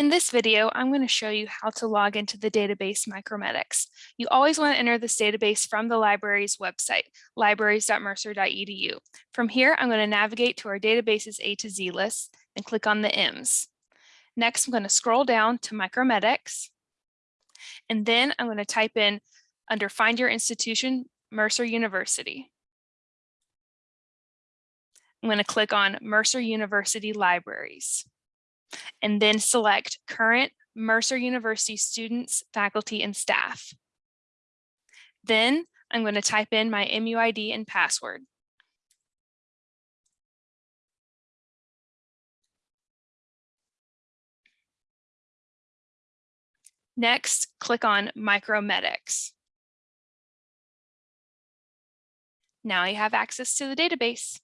In this video, I'm going to show you how to log into the database Micromedex. You always want to enter this database from the library's website, libraries.mercer.edu. From here, I'm going to navigate to our database's A to Z list and click on the M's. Next, I'm going to scroll down to Micromedex. And then I'm going to type in under Find Your Institution, Mercer University. I'm going to click on Mercer University Libraries and then select current Mercer University students, faculty, and staff. Then I'm going to type in my MUID and password. Next, click on Micromedex. Now you have access to the database.